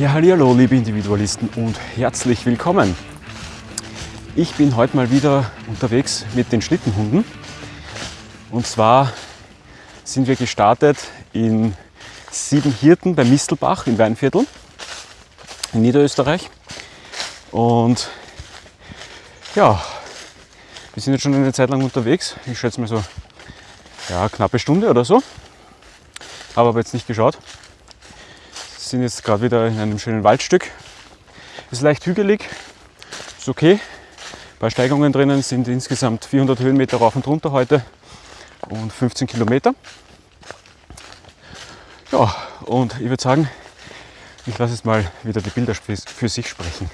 Ja, hallo liebe Individualisten und herzlich willkommen. Ich bin heute mal wieder unterwegs mit den Schlittenhunden. Und zwar sind wir gestartet in Siebenhirten bei Mistelbach im Weinviertel in Niederösterreich. Und ja, wir sind jetzt schon eine Zeit lang unterwegs. Ich schätze mal so ja, knappe Stunde oder so. Habe aber jetzt nicht geschaut sind jetzt gerade wieder in einem schönen Waldstück. Ist leicht hügelig, ist okay. Paar Steigungen drinnen sind insgesamt 400 Höhenmeter rauf und runter heute und 15 Kilometer. Ja, und ich würde sagen, ich lasse jetzt mal wieder die Bilder für sich sprechen.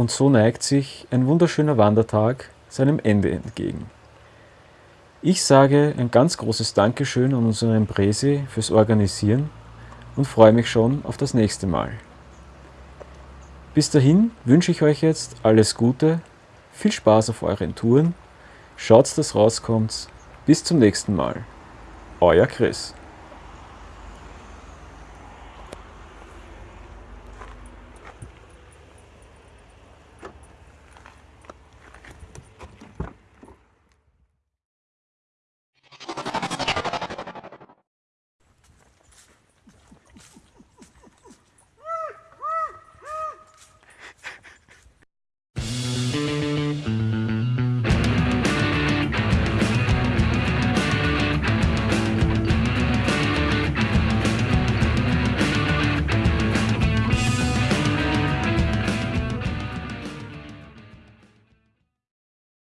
Und so neigt sich ein wunderschöner Wandertag seinem Ende entgegen. Ich sage ein ganz großes Dankeschön an unseren Presi fürs Organisieren und freue mich schon auf das nächste Mal. Bis dahin wünsche ich euch jetzt alles Gute, viel Spaß auf euren Touren, schaut, dass rauskommt. Bis zum nächsten Mal. Euer Chris.